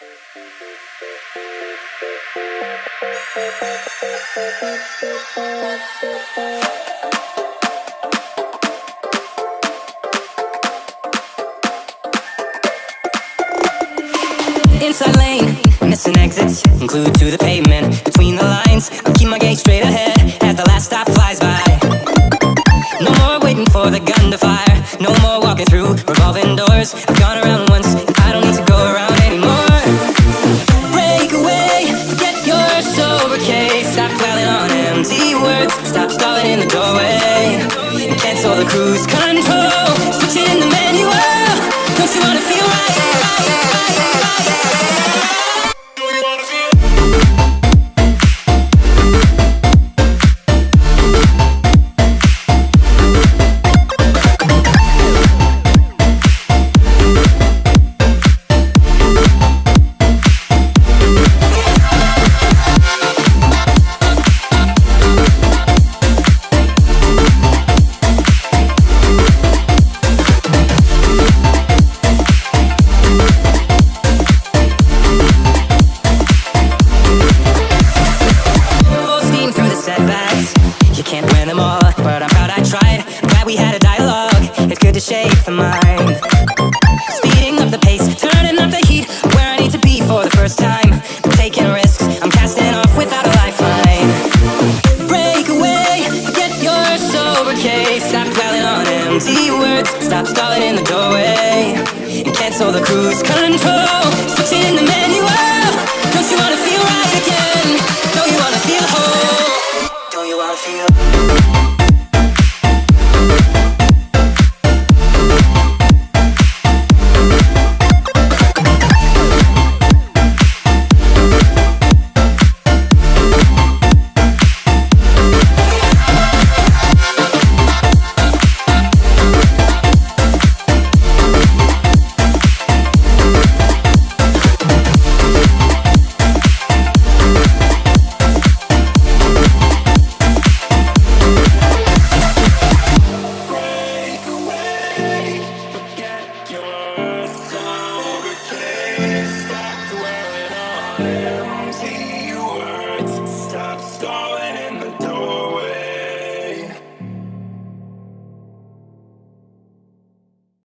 Inside lane, missing exits, glued to the pavement. Between the lines, I keep my gaze straight ahead as the last stop flies by. No more waiting for the gun to fire. No more walking through revolving doors. I've gone around once, words. Stop stalling in the doorway. And cancel the cruise control. Switching the manual. Don't you wanna feel right? right, right, right, Good the mind. Speeding up the pace, turning up the heat. Where I need to be for the first time. I'm taking risks. I'm casting off without a lifeline. Break away, forget your sober case. Stop dwelling on empty words. Stop stalling in the doorway. And cancel the cruise control. Switching in the manual. Oh, don't you wanna feel right again? Don't you wanna feel whole? Don't you wanna feel? Bye.